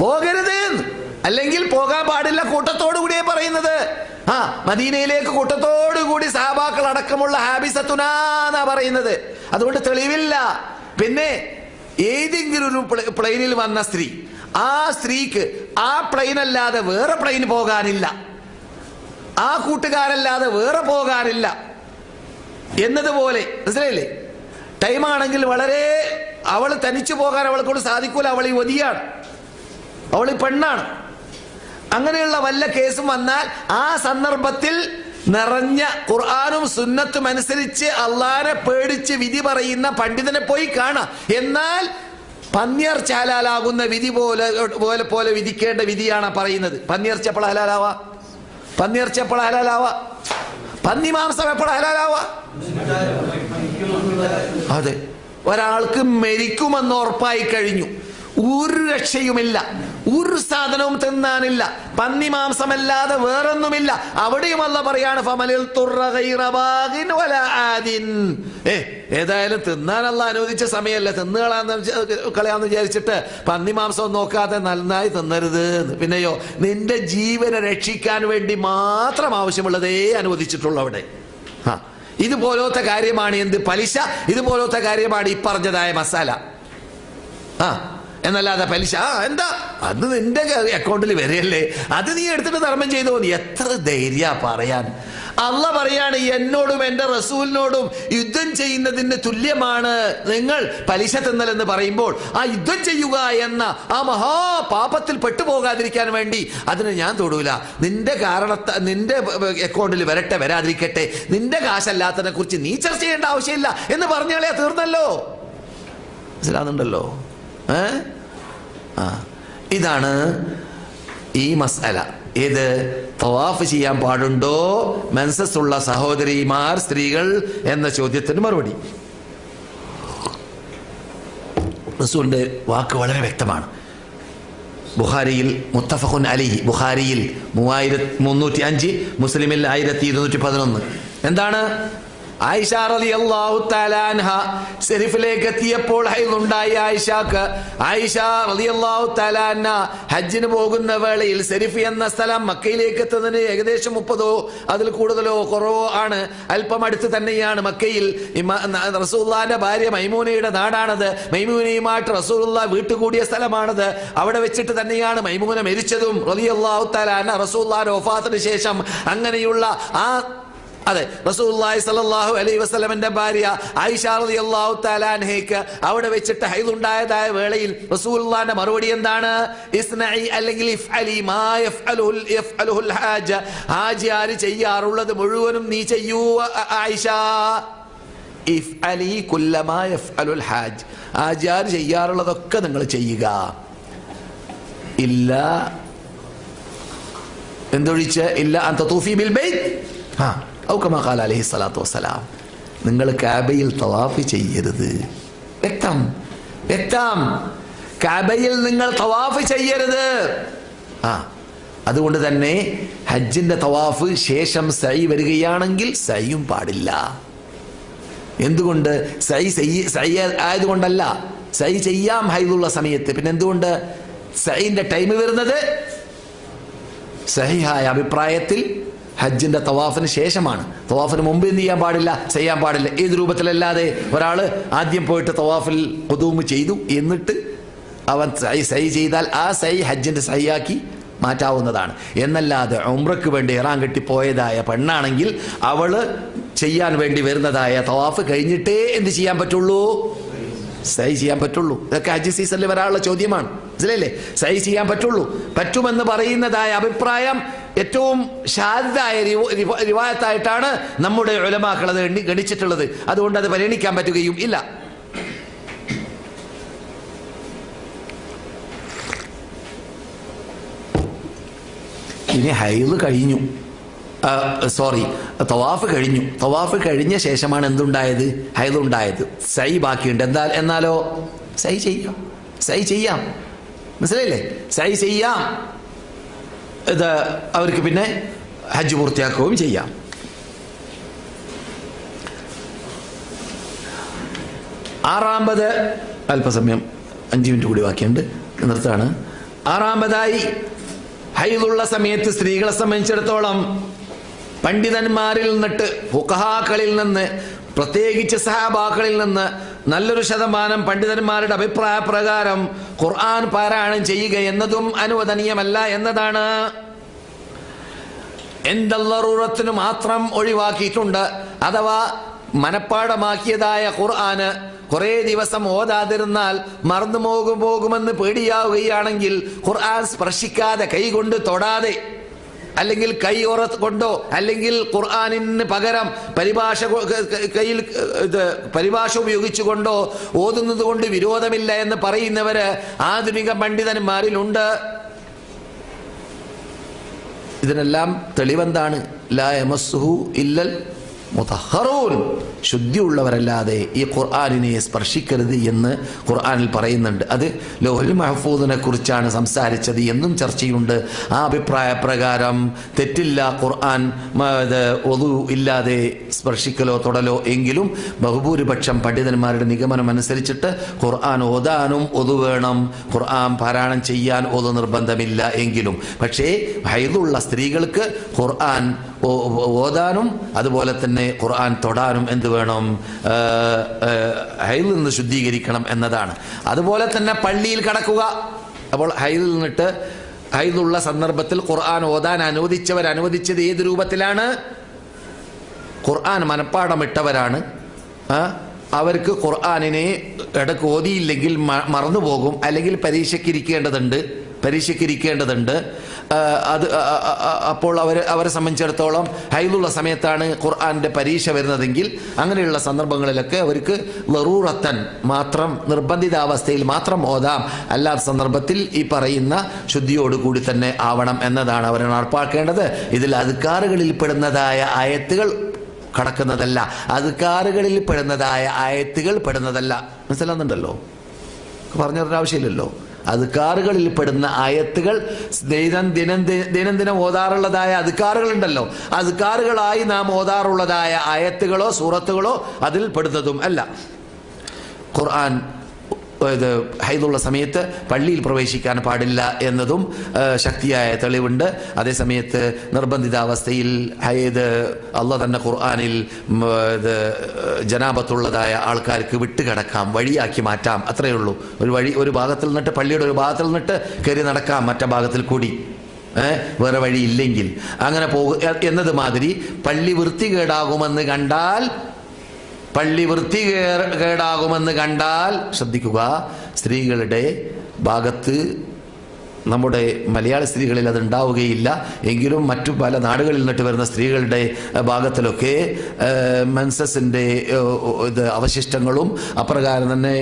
പോകരുത് അല്ലെങ്കിൽ പോകാൻ പാടില്ല കൂട്ടത്തോടു കൂടിയേ പറയുന്നത്. ആ മദീനയിലേക്ക് കൂട്ടത്തോടു കൂടി സഹാബാക്കൾ അടക്കമുള്ള ഹാബിസത്തുനാ പറയുന്നത്. അതുകൊണ്ട് തെളിവില്ല. പിന്നെ ഏതെങ്കിലും ഒരു പ്ലെയിനിൽ വന്ന സ്ത്രീ ആ സ്ത്രീക്ക് ആ പ്ലെയിൻ അല്ലാതെ വേറെ പ്ലെയിൻ പോകാനില്ല. ആ കൂട്ടുകാരല്ലാതെ വേറെ പോകാനില്ല. എന്നതുപോലെ മനസ്സിലായില്ലേ? ടൈമാണെങ്കിൽ വളരെ അവൾ തനിച്ചു പോകാൻ അവളെ സാധിക്കൂല. അവൾ ഈ ഒതിയാണ് അവൾ പെണ്ണാണ്. അങ്ങനെയുള്ള വല്ല കേസും വന്നാൽ ആ സന്ദർഭത്തിൽ നിറഞ്ഞ ഖുർആാനും സുന്നത്തും അനുസരിച്ച് അള്ളാനെ പേടിച്ച് വിധി പറയുന്ന പണ്ഡിതനെ പോയി കാണാം. എന്നാൽ പന്നിയർ ചാലാലാകുന്ന വിധി പോലെ പോലെ പോലെ വിധിക്കേണ്ട വിധിയാണ് പറയുന്നത്. പന്നിയർ എപ്പോൾ ഹലാലാവാ? പന്നിയർ എപ്പോൾ ഹലാലാവാ? പന്നി മാംസം എപ്പോൾ ഹലാലാവാ? അതെ. ഒരാൾക്ക് മരിക്കുമെന്ന് ഉറപ്പായി കഴിഞ്ഞു. ഒരു രക്ഷയുമില്ല. ഒരു സാധനവും തിന്നാനില്ല. പന്നി മാംസമല്ലാതെ വേറൊന്നുമില്ല. അവിടെയും അല്ല പറയാണ് ഫമലിൽ. ഏ ഏതായാലും തിന്നാനല്ല അനുവദിച്ച സമയമല്ല. തിന്നുകളാന്ന് കളയാന്ന് വിചാരിച്ചിട്ട് പന്നി മാംസം നോക്കാതെ നന്നായി തിന്നരുത്. പിന്നെയോ നിന്റെ ജീവനെ രക്ഷിക്കാൻ വേണ്ടി മാത്രം ആവശ്യമുള്ളതേ അനുവദിച്ചിട്ടുള്ളൂ അവിടെ. ആ ഇതുപോലത്തെ കാര്യമാണ് എന്ത് പലിശ? ഇതുപോലത്തെ കാര്യമാണ് ഈ പറഞ്ഞതായ മസാല. ആ എന്നല്ലാതെ പലിശ. ആ എന്താ? അത് നിന്റെ അക്കൗണ്ടിൽ വരെയല്ലേ അത് നീ എടുത്തിട്ട് ധർമ്മം ചെയ്തു? പോന്നു എത്ര ധൈര്യ പറയാൻ. അല്ല പറയാണ് എന്നോടും എന്റെ റസൂലിനോടും യുദ്ധം ചെയ്യുന്നതിന് തുല്യമാണ് നിങ്ങൾ പലിശ തിന്നൽ എന്ന് പറയുമ്പോൾ. ആ യുദ്ധം ചെയ്യുക എന്ന ആ മഹാപാപത്തിൽ പെട്ടുപോകാതിരിക്കാൻ വേണ്ടി അതിന് ഞാൻ തൊടൂല. നിന്റെ കാരണത്ത നിന്റെ അക്കൗണ്ടിൽ വരട്ടെ വരാതിരിക്കട്ടെ. നിന്റെ കാശല്ലാത്തതിനെ കുറിച്ച് നീ ചർച്ച ചെയ്യേണ്ട ആവശ്യമില്ല. എന്ന് പറഞ്ഞാളെ തീർന്നല്ലോ. മനസ്സിലാകുന്നുണ്ടല്ലോ ഏ? ആ. ഇതാണ് ഈ മസല ഏത്? തവാഫ് ചെയ്യാൻ പാടുണ്ടോ? മെൻസസ് ഉള്ള സഹോദരിമാർ സ്ത്രീകൾ എന്ന ചോദ്യത്തിന് മറുപടി. റസൂലിന്റെ വാക്ക് വളരെ വ്യക്തമാണ്. ബുഹാരിയിൽ മുത്തഫഖുൻ അലി ബുഹാരിയിൽ മൂവായിരത്തി മുന്നൂറ്റി അഞ്ച് മുസ്ലിമിൽ ആയിരത്തി ഇരുന്നൂറ്റി പതിനൊന്ന്. എന്താണ്? ആയിഷ റളിയല്ലാഹു തആല അൻഹ ശരീഫിലേക്ക് എത്തിയപ്പോൾ ഹൈദുണ്ടായി ആയിഷക്ക് ആയിഷ അൻഹ ഹജ്ജിന് പോകുന്ന വേളയിൽ ശരീഫ് എന്ന സ്ഥലം മക്കയിലേക്ക് എത്തുന്നതിന് ഏകദേശം മുപ്പതോ അതിൽ കൂടുതലോ കുറവോ ആണ്. അല്പം അടുത്ത് തന്നെയാണ് മക്കയിൽ. ന- ഭാര്യ മൈമൂനയുടെ നാടാണത്. മൈമൂനയുമായിട്ട് റസൂള്ള വീട്ടുകൂടിയ സ്ഥലമാണത്. അവിടെ വെച്ചിട്ട് തന്നെയാണ് മൈമൂന മരിച്ചതും. റളിയല്ലാഹു തആല അൻഹ റസൂലുള്ളാഹിന്റെ വഫാത്തിന് ശേഷം അങ്ങനെയുള്ള ആ അതെ റസൂലുള്ളാഹി സ്വല്ലല്ലാഹു അലൈ വസല്ലമന്റെ ഭാര്യ ആയിഷ റളിയല്ലാഹു താലാൻഹേക്ക് അവിടെ വെച്ചിട്ട് ഹൈദുണ്ടായതായ വേളയിൽ റസൂലുള്ളാഹിന്റെ മറുപടി എന്താണ്? ഇസ്നഇ അല്ലെങ്കിൽ ഹാജ. ഹാജിയാർ ചെയ്യാറുള്ളത് മുഴുവനും നീ ചെയ്യൂ ആയിഷ ആയിഷ. ഇഫ്അലി കുല്ലമാ യഫ്അലുൽ ഹാജ്. ഹാജിയാർ ചെയ്യാറുള്ളതൊക്കെ നിങ്ങൾ ചെയ്യുക. ഇല്ല എന്തൊഴിച്ച്? ഇല്ല അന്ത തൂഫി ബിൽ ബൈ ആ. ഔ അലഹി സ്വലാത്തു വസ്സലാം. നിങ്ങൾ കാബയിൽ തവാഫ് ചെയ്യരുത്. വ്യക്തം. വ്യക്തം. കാബയിൽ നിങ്ങൾ തവാഫ് ചെയ്യരുത്. ആ അതുകൊണ്ട് തന്നെ ഹജ്ജിന്റെ തവാഫ് ശേഷം സൈ വരികയാണെങ്കിൽ സൈയും പാടില്ല. എന്തുകൊണ്ട്? സൈ സൈ ആയതുകൊണ്ടല്ല. സൈ ചെയ്യാം ഹൈദുള്ള സമയത്ത്. പിന്നെ എന്തുകൊണ്ട്? സൈന്റെ ടൈം വരുന്നത്? സഹിഹായ അഭിപ്രായത്തിൽ ഹജ്ജിന്റെ തവാഫിന് ശേഷമാണ്. തവാഫിന് മുമ്പ് എന്ത് ചെയ്യാൻ പാടില്ല? ചെയ്യാൻ പാടില്ല. ഏത് രൂപത്തിലല്ലാതെ ഒരാൾ ആദ്യം പോയിട്ട് തവാഫിൽ കൊതുമ് ചെയ്തു എന്നിട്ട് അവൻ സൈ സൈ ചെയ്താൽ ആ സൈ ഹജ്ജിന്റെ സൈയാക്കി മാറ്റാവുന്നതാണ്. എന്നല്ലാതെ ഉംറയ്ക്ക് വേണ്ടി ഇറാൻ കെട്ടി പോയതായ പെണ്ണാണെങ്കിൽ അവൾ ചെയ്യാൻ വേണ്ടി വരുന്നതായ തവാഫ് കഴിഞ്ഞിട്ടേ എന്ത് ചെയ്യാൻ പറ്റുള്ളൂ? സൈ ചെയ്യാൻ പറ്റുള്ളൂ. ഇതൊക്കെ ഹജ്ജ് സീസണിൽ വരാനുള്ള ചോദ്യമാണ്. മനസ്സിലല്ലേ സൈ ചെയ്യാൻ പറ്റുള്ളൂ. പറ്റുമെന്ന് പറയുന്നതായ അഭിപ്രായം ഏറ്റവും ശാരദായ റിവായത്തായിട്ടാണ് നമ്മുടെ എണ്ണി ഗണിച്ചിട്ടുള്ളത്. അതുകൊണ്ട് അത് പരിഗണിക്കാൻ പറ്റുകയും ഇല്ല. ഇനി ഹൈദ് കഴിഞ്ഞു. സോറി തവാഫ് കഴിഞ്ഞു. തവാഫ് കഴിഞ്ഞ ശേഷമാണ് എന്തുണ്ടായത്? ഹൈദ് ഉണ്ടായത്. സൈ ബാക്കിയുണ്ട്. എന്താ എന്നാലോ? സൈ ചെയ്യാം. സൈ ചെയ്യാം. മനസ്സിലായില്ലേ? സൈ ചെയ്യാം. ഇത് അവർക്ക് പിന്നെ ഹജ്ജ് പൂർത്തിയാക്കുകയും ചെയ്യാം. ആറാമ്പത് അല്പസമയം അഞ്ച് മിനിറ്റ് കൂടി ബാക്കിയുണ്ട്. നിർത്താണ് ആറാമതായി ഹൈദുള്ള സമയത്ത് സ്ത്രീകളെ സംബന്ധിച്ചിടത്തോളം പണ്ഡിതന്മാരിൽ നിന്നിട്ട് ഫുഖഹാക്കളിൽ നിന്ന് പ്രത്യേകിച്ച് സഹാബാക്കളിൽ നിന്ന് നല്ലൊരു ശതമാനം പണ്ഡിതന്മാരുടെ അഭിപ്രായ പ്രകാരം ഖുർആൻ പാരായണം ചെയ്യുക എന്നതും അനുവദനീയമല്ല എന്നതാണ്. എന്തല്ലറൂറത്തിന് മാത്രം ഒഴിവാക്കിയിട്ടുണ്ട്. അഥവാ മനപ്പാടമാക്കിയതായ ഖുർആന് കുറേ ദിവസം ഓതാതിരുന്നാൽ മറന്നു പോകും പോകുമെന്ന് പേടിയാവുകയാണെങ്കിൽ ഖുർആൻ സ്പർശിക്കാതെ കൈകൊണ്ട് തൊടാതെ അല്ലെങ്കിൽ കൈ ഉറ കൊണ്ടോ അല്ലെങ്കിൽ ഖുർആാനിന് പകരം പരിഭാഷ കയ്യിൽ ഇത് പരിഭാഷ ഉപയോഗിച്ചുകൊണ്ടോ ഓതുന്നത് കൊണ്ട് വിരോധമില്ല എന്ന് പറയുന്നവര് ആധുനിക പണ്ഡിതന്മാരിലുണ്ട്. ഇതിനെല്ലാം തെളിവെന്താണ്? ലാ യമസ്സുഹു ഇല്ലൽ മുതഹറൂൻ ശുദ്ധിയുള്ളവരല്ലാതെ ഈ ഖുർആാനിനെ സ്പർശിക്കരുത് എന്ന് ഖുർആാനിൽ പറയുന്നുണ്ട്. അത് ലോഹൽ മഹഫൂദിനെ കുറിച്ചാണ് സംസാരിച്ചത് എന്നും ചർച്ചയുണ്ട്. ആ അഭിപ്രായ പ്രകാരം തെറ്റില്ല ഖുർആൻ ഒതു ഇല്ലാതെ സ്പർശിക്കലോ തൊടലോ എങ്കിലും ബഹുഭൂരിപക്ഷം പണ്ഡിതന്മാരുടെ നിഗമനം അനുസരിച്ചിട്ട് ഖുർആൻ ഓതാനും ഒതു വേണം. ഖുർആൻ പാരായണം ചെയ്യാൻ ഒതു നിർബന്ധമില്ല എങ്കിലും. പക്ഷേ ഹൈദുള്ള സ്ത്രീകൾക്ക് ഖുർആൻ ഓതാനും അതുപോലെ തന്നെ ഖുർആൻ തൊടാനും എന്ത് വേണം? ഹൈൽ നിന്ന് ശുദ്ധീകരിക്കണം എന്നതാണ്. അതുപോലെ തന്നെ പള്ളിയിൽ കടക്കുക. അപ്പോൾ ഹൈൽ നിന്നിട്ട് ഹൈലുള്ള സന്ദർഭത്തിൽ ഖുർആൻ ഓതാൻ അനുവദിച്ചവർ അനുവദിച്ചത് ഏത് രൂപത്തിലാണ്? ഖുർആൻ മനപ്പാടമിട്ടവരാണ്. അവർക്ക് ഖുർആാനിനെ ഇടയ്ക്ക് ഓതിയില്ലെങ്കിൽ മറന്നുപോകും. അല്ലെങ്കിൽ പരീക്ഷയ്ക്ക് ഇരിക്കേണ്ടതുണ്ട്. പരീക്ഷയ്ക്ക് ഇരിക്കേണ്ടതുണ്ട് അത് അപ്പോൾ അവർ അവരെ സംബന്ധിച്ചിടത്തോളം ഹൈലുള്ള സമയത്താണ് ഖുർആാന്റെ പരീക്ഷ വരുന്നതെങ്കിൽ അങ്ങനെയുള്ള സന്ദർഭങ്ങളിലൊക്കെ അവർക്ക് ലറൂറത്തൻ മാത്രം നിർബന്ധിതാവസ്ഥയിൽ മാത്രം ഓതാം. അല്ലാത്ത സന്ദർഭത്തിൽ ഈ പറയുന്ന ശുദ്ധിയോടുകൂടി തന്നെ ആവണം എന്നതാണ് അവർ നടപ്പാക്കേണ്ടത്. ഇതിൽ അധികാറുകളിൽ പെടുന്നതായ ആയത്തുകൾ കടക്കുന്നതല്ല. അധികാറുകളിൽ പെടുന്നതായ ആയത്തുകൾ പെടുന്നതല്ല. മനസ്സിലാകുന്നുണ്ടല്ലോ പറഞ്ഞു തരേണ്ട ആവശ്യമില്ലല്ലോ? അധികാറുകളിൽ പെടുന്ന ആയത്തുകൾ ദിനം ദിനം ദിനംദിനം ഓതാറുള്ളതായ അധികാറുകളുണ്ടല്ലോ അധികാറുകളായി നാം ഓതാറുള്ളതായ ആയത്തുകളോ സൂറത്തുകളോ അതിൽ പെടുന്നതും അല്ല. ഖുർആൻ ഇത് ഹൈദുള്ള സമയത്ത് പള്ളിയിൽ പ്രവേശിക്കാൻ പാടില്ല എന്നതും ശക്തിയായ തെളിവുണ്ട്. അതേസമയത്ത് നിർബന്ധിതാവസ്ഥയിൽ ഹൈദ് അല്ല തന്നെ ഖുർആാനിൽ ഇത് ജനാപത്തുള്ളതായ ആൾക്കാർക്ക് വിട്ടുകിടക്കാം വഴിയാക്കി മാറ്റാം. അത്രയേ ഉള്ളൂ. ഒരു വഴി ഒരു ഭാഗത്തിൽ നിന്നിട്ട് പള്ളിയുടെ ഒരു ഭാഗത്തിൽ നിന്നിട്ട് കയറി നടക്കാം മറ്റേ ഭാഗത്തിൽ കൂടി. വേറെ വഴിയില്ലെങ്കിൽ. അങ്ങനെ പോകുക എന്നത് മാതിരി പള്ളി വൃത്തികേടാകുമെന്ന് കണ്ടാൽ പള്ളി വൃത്തി കേടാകുമെന്ന് കണ്ടാൽ ശ്രദ്ധിക്കുക. സ്ത്രീകളുടെ ഭാഗത്ത് നമ്മുടെ മലയാള സ്ത്രീകളിൽ അത് ഉണ്ടാവുകയില്ല. എങ്കിലും മറ്റു പല നാടുകളിൽ നിന്നിട്ട് വരുന്ന സ്ത്രീകളുടെ ഭാഗത്തിലൊക്കെ മെൻസസിന്റെ ഇത് അവശിഷ്ടങ്ങളും അപ്രകാരം തന്നെ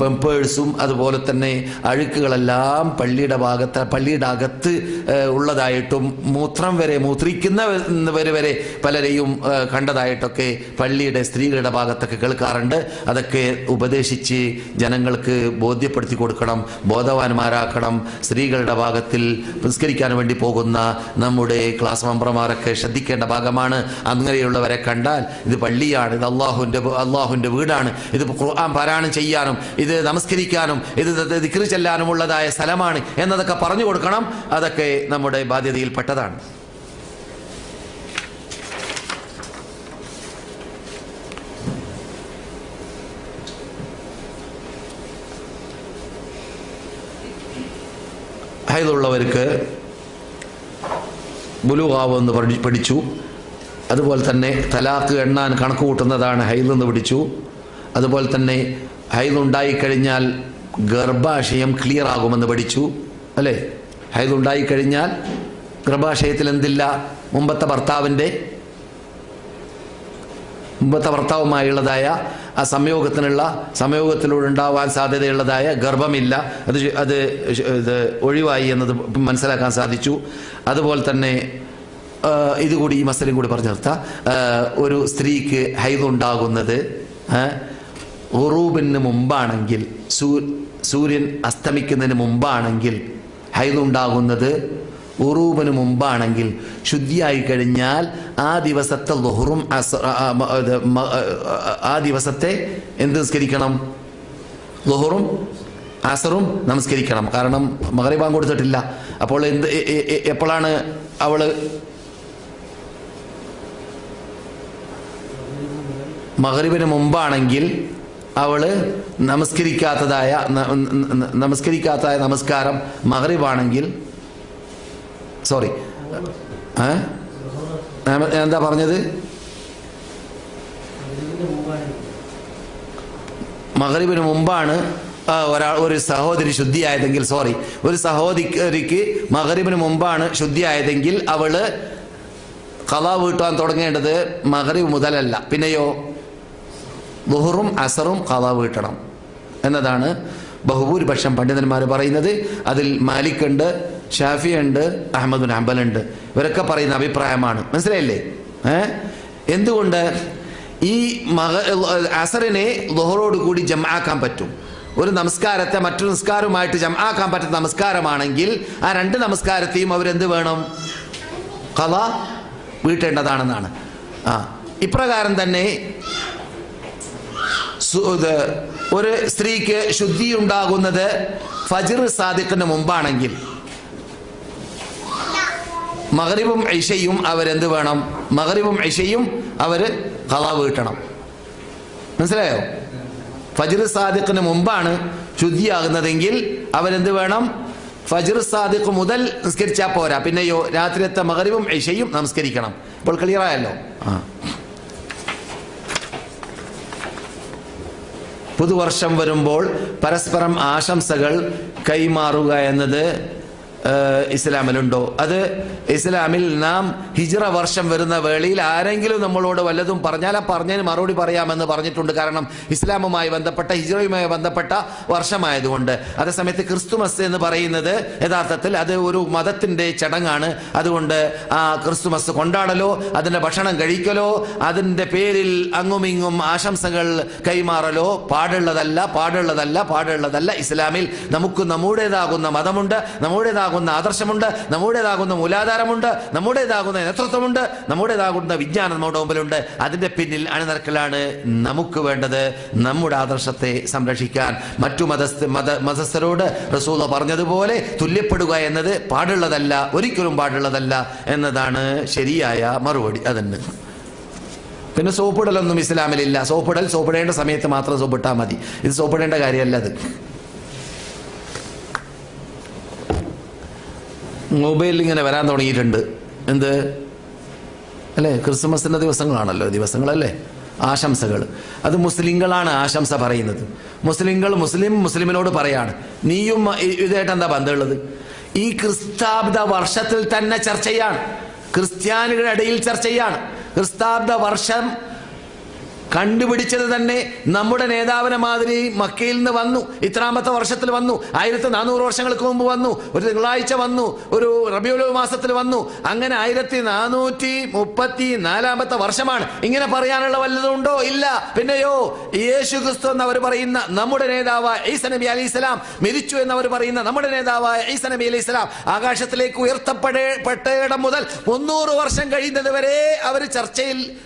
പെമ്പേഴ്സും അതുപോലെ തന്നെ അഴുക്കുകളെല്ലാം പള്ളിയുടെ ഭാഗത്ത് പള്ളിയുടെ അകത്ത് ഉള്ളതായിട്ടും മൂത്രം വരെ മൂത്രിക്കുന്നവർ വരെ പലരെയും കണ്ടതായിട്ടൊക്കെ പള്ളിയുടെ സ്ത്രീകളുടെ ഭാഗത്തൊക്കെ കേൾക്കാറുണ്ട്. അതൊക്കെ ഉപദേശിച്ച് ജനങ്ങൾക്ക് ബോധ്യപ്പെടുത്തി കൊടുക്കണം ബോധവാന്മാരാക്കണം സ്ത്രീകളുടെ ഭാഗത്തിൽ പുരസ്കരിക്കാൻ വേണ്ടി പോകുന്ന നമ്മുടെ ക്ലാസ് മെമ്പർമാരൊക്കെ ശ്രദ്ധിക്കേണ്ട ഭാഗമാണ്. അങ്ങനെയുള്ളവരെ കണ്ടാൽ ഇത് പള്ളിയാണ് ഇത് അള്ളാഹുവിന്റെ അള്ളാഹുവിന്റെ വീടാണ്. ഇത് ഖുർആൻ പാരായണം ചെയ്യാനും ഇത് നമസ്കരിക്കാനും ഇത് ദിക്റ് ചെല്ലാനുമുള്ളതായ സ്ഥലമാണ് എന്നതൊക്കെ പറഞ്ഞു കൊടുക്കണം. അതൊക്കെ നമ്മുടെ ബാധ്യതയിൽപ്പെട്ടതാണ്. ഹൈദുള്ളവർക്ക് ബുലുവാവെന്ന് പഠി പഠിച്ചു. അതുപോലെ തന്നെ തലാക്ക് എണ്ണാൻ കണക്ക് കൂട്ടുന്നതാണ് ഹൈലെന്ന് പിടിച്ചു അതുപോലെ തന്നെ ഹൈദ് ഉണ്ടായിക്കഴിഞ്ഞാൽ ഗർഭാശയം ക്ലിയർ ആകുമെന്ന് പഠിച്ചു. അല്ലേ? ഹൈലുണ്ടായിക്കഴിഞ്ഞാൽ ഗർഭാശയത്തിൽ എന്തില്ല? മുമ്പത്തെ ഭർത്താവിന്റെ മുമ്പത്തെ ഭർത്താവുമായുള്ളതായ ആ സംയോഗത്തിനുള്ള സംയോഗത്തിലൂടെ ഉണ്ടാവാൻ സാധ്യതയുള്ളതായ ഗർഭമില്ല. അത് അത് ഇത് ഒഴിവായി എന്നത് മനസ്സിലാക്കാൻ സാധിച്ചു. അതുപോലെ തന്നെ ഇതുകൂടി ഈ മസലും കൂടി പറഞ്ഞു നിർത്താം. ഒരു സ്ത്രീക്ക് ഹൈതുണ്ടാകുന്നത് ഉറൂബിന് മുമ്പാണെങ്കിൽ സൂ സൂര്യൻ അസ്തമിക്കുന്നതിന് മുമ്പാണെങ്കിൽ ഹൈതുണ്ടാകുന്നത് ഉറൂബിന് മുമ്പാണെങ്കിൽ ശുദ്ധിയായി കഴിഞ്ഞാൽ ആ ദിവസത്തെ ലൊഹറും ആ- ദിവസത്തെ എന്ത് നിസ്കരിക്കണം? ലൊഹറും അസറും നമസ്കരിക്കണം. കാരണം മകറിബാൻ കൊടുത്തിട്ടില്ല. അപ്പോൾ എന്ത് എപ്പോഴാണ് അവൾ? മകരീബിന് മുമ്പാണെങ്കിൽ അവൾ നമസ്കരിക്കാത്തതായ നമസ്കരിക്കാത്തതായ നമസ്കാരം മകരിബാണെങ്കിൽ സോറി എന്താ പറഞ്ഞത്? മകരിബിന് മുമ്പാണ് ഒരാൾ ഒരു സഹോദരി ശുദ്ധിയായതെങ്കിൽ സോറി ഒരു സഹോദരിക്ക് മകരിബിന് മുമ്പാണ് ശുദ്ധിയായതെങ്കിൽ അവൾ കഥ വീട്ടുവാൻ തുടങ്ങേണ്ടത് മകരിബ് മുതലല്ല. പിന്നെയോ? ബുഹറും അസറും കഥ വീട്ടണം. എന്നതാണ് ബഹുഭൂരിപക്ഷം പണ്ഡിതന്മാർ പറയുന്നത്. അതിൽ മാലിക് ഉണ്ട് ഷാഫി ഉണ്ട് അഹമ്മദ് ഹംബൽ ഉണ്ട് ഇവരൊക്കെ പറയുന്ന അഭിപ്രായമാണ്. മനസ്സിലായില്ലേ? ഏ? എന്തുകൊണ്ട്? ഈ മക അസറിനെ ലുഹറോട് കൂടി ജമാക്കാൻ പറ്റും. ഒരു നമസ്കാരത്തെ മറ്റൊരു നമസ്കാരവുമായിട്ട് ജമാക്കാൻ പറ്റുന്ന നമസ്കാരമാണെങ്കിൽ ആ രണ്ട് നമസ്കാരത്തെയും അവരെന്ത് വേണം? കഥ വീട്ടേണ്ടതാണെന്നാണ്. ആ ഇപ്രകാരം തന്നെ ഒരു സ്ത്രീക്ക് ശുദ്ധി ഉണ്ടാകുന്നത് ഫജിർ സാദിഖിന് മുമ്പാണെങ്കിൽ. മകരിബും ഐഷയും അവരെന്ത് വേണം? മകരിബും ഇഷയും അവർ കഥ വീട്ടണം മനസ്സിലായോ? ഫജിർ സാദിഖിന് മുമ്പാണ് ശുദ്ധിയാകുന്നതെങ്കിൽ അവരെന്ത് വേണം? ഫജിർ സാദിഖ് മുതൽ നിസ്കരിച്ചാൽ പോരാ. പിന്നെയോ രാത്രിയത്തെ മകറിവും ഇഷയും നമസ്കരിക്കണം. ഇപ്പോൾ ക്ലിയറായല്ലോ? ആ. പുതുവർഷം വരുമ്പോൾ പരസ്പരം ആശംസകൾ കൈമാറുക എന്നത് ഇസ്ലാമിലുണ്ടോ? അത് ഇസ്ലാമിൽ നാം ഹിജ്റ വർഷം വരുന്ന വേളയിൽ ആരെങ്കിലും നമ്മളോട് വല്ലതും പറഞ്ഞാൽ ആ പറഞ്ഞതിന് മറുപടി പറയാമെന്ന് പറഞ്ഞിട്ടുണ്ട്. കാരണം ഇസ്ലാമുമായി ബന്ധപ്പെട്ട ഹിജ്റയുമായി ബന്ധപ്പെട്ട വർഷമായതുകൊണ്ട്. അതേസമയത്ത് ക്രിസ്തുമസ് എന്ന് പറയുന്നത് യഥാർത്ഥത്തിൽ അത് ഒരു മതത്തിന്റെ ചടങ്ങാണ്. അതുകൊണ്ട് ആ ക്രിസ്തുമസ് കൊണ്ടാടലോ അതിന്റെ ഭക്ഷണം കഴിക്കലോ അതിന്റെ പേരിൽ അങ്ങുമിങ്ങും ആശംസകൾ കൈമാറലോ പാടുള്ളതല്ല പാടുള്ളതല്ല പാടുള്ളതല്ല. ഇസ്ലാമിൽ നമുക്ക് നമ്മുടേതാകുന്ന മതമുണ്ട്. നമ്മുടേതാകുന്ന ആദർശമുണ്ട് നമ്മുടേതാകുന്ന മൂലാധാരമുണ്ട് നമ്മുടേതാകുന്ന നേതൃത്വമുണ്ട് നമ്മുടേതാകുന്ന വിജ്ഞാനം നമ്മുടെ മുമ്പിലുണ്ട്. അതിന്റെ പിന്നിൽ അണിനിരക്കലാണ് നമുക്ക് വേണ്ടത് നമ്മുടെ ആദർശത്തെ സംരക്ഷിക്കാൻ. മറ്റു മതസ്ഥ മത മതസ്ഥരോട് റസൂല പറഞ്ഞതുപോലെ തുല്യപ്പെടുക എന്നത് പാടുള്ളതല്ല ഒരിക്കലും പാടുള്ളതല്ല എന്നതാണ് ശരിയായ മറുപടി അതന്നെ. പിന്നെ സോപ്പിടലൊന്നും ഇസ്ലാമിലില്ല. സോപ്പിടൽ സോപ്പിടേണ്ട സമയത്ത് മാത്രം സോപ്പിട്ടാൽ മതി. ഇത് സോപ്പിടേണ്ട കാര്യമല്ല അത്. മൊബൈലിൽ ഇങ്ങനെ വരാൻ തുടങ്ങിയിട്ടുണ്ട്. എന്ത്? അല്ലേ? ക്രിസ്മസിന്റെ ദിവസങ്ങളാണല്ലോ ദിവസങ്ങളല്ലേ? ആശംസകൾ അത് മുസ്ലിങ്ങളാണ് ആശംസ പറയുന്നത്. മുസ്ലിങ്ങൾ മുസ്ലിം മുസ്ലിമിനോട് പറയാണ്. നീയും ഇതായിട്ട് എന്താ ബന്ധമുള്ളത് ഈ ക്രിസ്താബ്ദ വർഷത്തിൽ തന്നെ ചർച്ചയാണ് ക്രിസ്ത്യാനികളുടെ ഇടയിൽ ചർച്ചയാണ് ക്രിസ്താബ്ദ വർഷം കണ്ടുപിടിച്ചത് തന്നെ നമ്മുടെ നേതാവിനെ മാതിരി മക്കയിൽ നിന്ന് വന്നു. ഇത്രാമത്തെ വർഷത്തിൽ വന്നു. ആയിരത്തി നാനൂറ് വർഷങ്ങൾക്ക് മുമ്പ് വന്നു. ഒരു തിങ്കളാഴ്ച വന്നു. ഒരു റബിയുൽ മാസത്തിൽ വന്നു. അങ്ങനെ ആയിരത്തി നാനൂറ്റി മുപ്പത്തി നാലാമത്തെ വർഷമാണ്. ഇങ്ങനെ പറയാനുള്ള വല്ലതുണ്ടോ ഇല്ല. പിന്നെയോ യേശു ക്രിസ്തു എന്നവർ പറയുന്ന നമ്മുടെ നേതാവായ ഈസ നബി അലി ഇസ്ലാം മരിച്ചു എന്നവർ പറയുന്ന നമ്മുടെ നേതാവായ ഈസ നബി അലി ഇസ്ലാം ആകാശത്തിലേക്ക് ഉയർത്തപ്പെടേ പെട്ടയിടം മുതൽ മുന്നൂറ് വർഷം കഴിയുന്നത് വരെ അവർ ചർച്ചയിൽ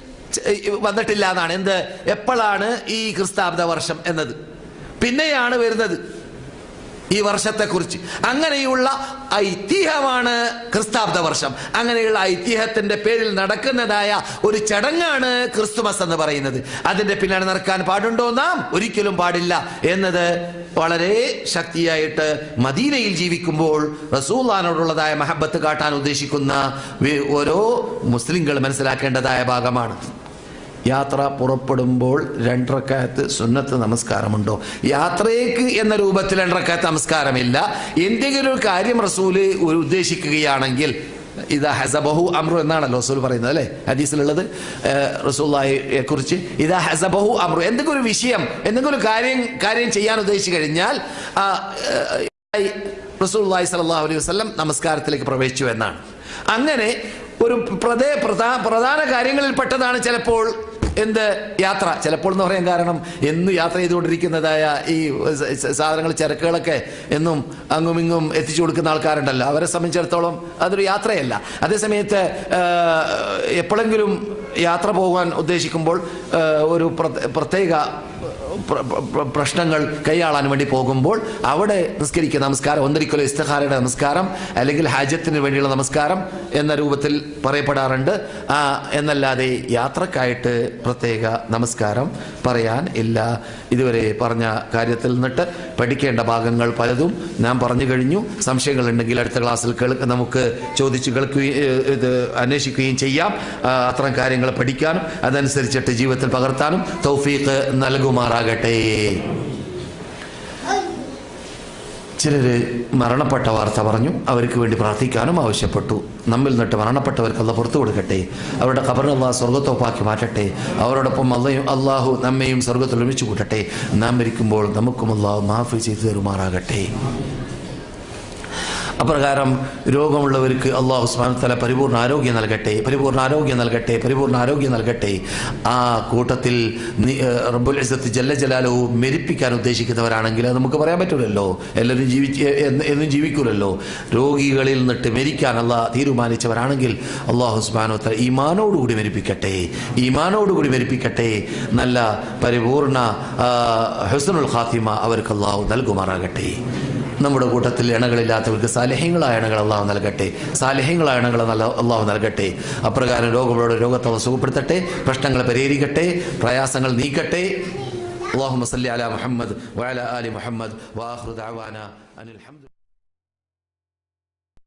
വന്നിട്ടില്ല എന്നാണ്. എന്ത്? എപ്പോഴാണ് ഈ ക്രിസ്താബ്ദ വർഷം എന്നത്? പിന്നെയാണ് വരുന്നത്. ഈ വർഷത്തെക്കുറിച്ച്. അങ്ങനെയുള്ള ഐതിഹ്യമാണ് ക്രിസ്താബ്ദ വർഷം. അങ്ങനെയുള്ള ഐതിഹ്യത്തിന്റെ പേരിൽ നടക്കുന്നതായ ഒരു ചടങ്ങാണ് ക്രിസ്തുമസ് എന്ന് പറയുന്നത്. അതിന്റെ പിന്നാലെ നടക്കാൻ പാടുണ്ടോ നാം? ഒരിക്കലും പാടില്ല. എന്നത് വളരെ ശക്തിയായിട്ട് മദീനയിൽ ജീവിക്കുമ്പോൾ റസൂല്ലാനോടുള്ളതായ മഹബത്ത് കാട്ടാൻ ഉദ്ദേശിക്കുന്ന ഓരോ മുസ്ലിങ്ങൾ മനസ്സിലാക്കേണ്ടതായ ഭാഗമാണ്. യാത്ര പുറപ്പെടുമ്പോൾ രണ്ടരക്കാലത്ത് സുന്നത്ത് നമസ്കാരമുണ്ടോ? യാത്രയ്ക്ക് എന്ന രൂപത്തിൽ രണ്ടരക്കാലത്ത് നമസ്കാരമില്ല. എന്തെങ്കിലും ഒരു കാര്യം റസൂൽ ഉദ്ദേശിക്കുകയാണെങ്കിൽ ഇതാ ഹസബഹു അമ്രു എന്നാണല്ലോ റസൂൽ പറയുന്നത് അല്ലേ? ഹദീസിലുള്ളത്. റസൂല്ലായെ കുറിച്ച് ഇതാ ഹസബഹു അമ്രു എന്തെങ്കിലും ഒരു വിഷയം എന്തെങ്കിലും ഒരു കാര്യം കാര്യം ചെയ്യാൻ ഉദ്ദേശിച്ചു കഴിഞ്ഞാൽ റസൂലുള്ളാഹി സ്വല്ലല്ലാഹു അലൈഹി വസല്ലം നമസ്കാരത്തിലേക്ക് പ്രവേശിച്ചു എന്നാണ്. അങ്ങനെ ഒരു പ്രധാ- പ്രധാന കാര്യങ്ങളിൽ പെട്ടതാണ് ചിലപ്പോൾ എന്ത് യാത്ര? ചിലപ്പോൾ എന്ന് പറയാൻ കാരണം എന്നും യാത്ര ചെയ്തുകൊണ്ടിരിക്കുന്നതായ ഈ സാധനങ്ങൾ ചരക്കുകളൊക്കെ എന്നും അങ്ങും ഇങ്ങും എത്തിച്ചു കൊടുക്കുന്ന ആൾക്കാരുണ്ടല്ലോ. അവരെ സംബന്ധിച്ചിടത്തോളം അതൊരു യാത്രയല്ല. അതേസമയത്ത് എപ്പോഴെങ്കിലും യാത്ര പോകാൻ ഉദ്ദേശിക്കുമ്പോൾ ഒരു പ്രത്യേക- പ്രത്യേക പ്ര- പ്ര- പ്രശ്നങ്ങൾ കൈയാളാൻ വേണ്ടി പോകുമ്പോൾ അവിടെ നിസ്കരിക്കുന്ന നമസ്കാരം. ഒന്നരിക്കലോ ഇസ്തഹാരയുടെ നമസ്കാരം അല്ലെങ്കിൽ ഹാജത്തിന് വേണ്ടിയുള്ള നമസ്കാരം എന്ന രൂപത്തിൽ പറയപ്പെടാറുണ്ട്. എന്നല്ലാതെ യാത്രക്കായിട്ട് പ്രത്യേക നമസ്കാരം പറയാൻ ഇല്ല. ഇതുവരെ പറഞ്ഞ കാര്യത്തിൽ നിന്നിട്ട് പഠിക്കേണ്ട ഭാഗങ്ങൾ പലതും ഞാൻ പറഞ്ഞു കഴിഞ്ഞു. സംശയങ്ങൾ ഉണ്ടെങ്കിൽ അടുത്ത ക്ലാസ്സിൽ കേൾക്ക് നമുക്ക് ചോദിച്ചു കേൾക്കുകയും ഇത് അന്വേഷിക്കുകയും ചെയ്യാം. അത്തരം കാര്യങ്ങൾ പഠിക്കാനും അതനുസരിച്ചിട്ട് ജീവിതത്തിൽ പകർത്താനും തൗഫീഖ് നൽകുമാറാകട്ടെ ചിലര് മരണപ്പെട്ട വാർത്ത പറഞ്ഞു അവർക്ക് വേണ്ടി പ്രാർത്ഥിക്കാനും ആവശ്യപ്പെട്ടു. നമ്മിൽ നിന്നിട്ട് മരണപ്പെട്ടവർക്ക് അല്ല പുറത്തു കൊടുക്കട്ടെ. അവരുടെ ഖബറിനെ സ്വർഗത്തോപ്പാക്കി മാറ്റട്ടെ. അവരോടൊപ്പം അല്ലയും അള്ളാഹു നമ്മയും സ്വർഗത്തിൽ ഒരുമിച്ച് കൂട്ടട്ടെ. നാം മരിക്കുമ്പോൾ നമുക്കും അള്ളാഹു മാഫി ചെയ്തു തരുമാറാകട്ടെ. അപ്രകാരം രോഗമുള്ളവർക്ക് അള്ളാഹു സുബ്ഹാനഹു തല പരിപൂർണ ആരോഗ്യം നൽകട്ടെ പരിപൂർണ ആരോഗ്യം നൽകട്ടെ പരിപൂർണ ആരോഗ്യം നൽകട്ടെ. ആ കൂട്ടത്തിൽ റബ്ബുൽ ഇസത്ത് ജല്ല ജലാലവും മെരിപ്പിക്കാൻ ഉദ്ദേശിക്കുന്നവരാണെങ്കിൽ അത് നമുക്ക് പറയാൻ പറ്റില്ലല്ലോ എല്ലാവരും ജീവിച്ച് എന്ന് ജീവിക്കൂലല്ലോ. രോഗികളിൽ നിന്നിട്ട് മെരിക്കാൻ അല്ല തീരുമാനിച്ചവരാണെങ്കിൽ അള്ളാഹു സുബ്ഹാനഹു തല ഈമാനോടുകൂടി മരിപ്പിക്കട്ടെ. ഈമാനോടുകൂടി മെരിപ്പിക്കട്ടെ. നല്ല പരിപൂർണ ഹുസ്നുൽ ഖാത്തിമ അവർക്ക് അള്ളാഹു നൽകുമാറാകട്ടെ. നമ്മുടെ കൂട്ടത്തിൽ ഇണകളില്ലാത്തവർക്ക് സാലഹ്യങ്ങളായ ഇണകൾ അള്ളാഹു നൽകട്ടെ. സാലഹ്യങ്ങളായ ഇണകൾ അള്ളാഹു നൽകട്ടെ. അപ്രകാരം രോഗമുള്ള രോഗത്തെ സുഖപ്പെടുത്തട്ടെ പ്രശ്നങ്ങൾ പരിഹരിക്കട്ടെ പ്രയാസങ്ങൾ നീക്കട്ടെ. അള്ളാഹു മസല്ലി അല മുഹമ്മദ് വാല ആലി മുഹമ്മദ് വാഹ്റു അനിൽ ഹംദു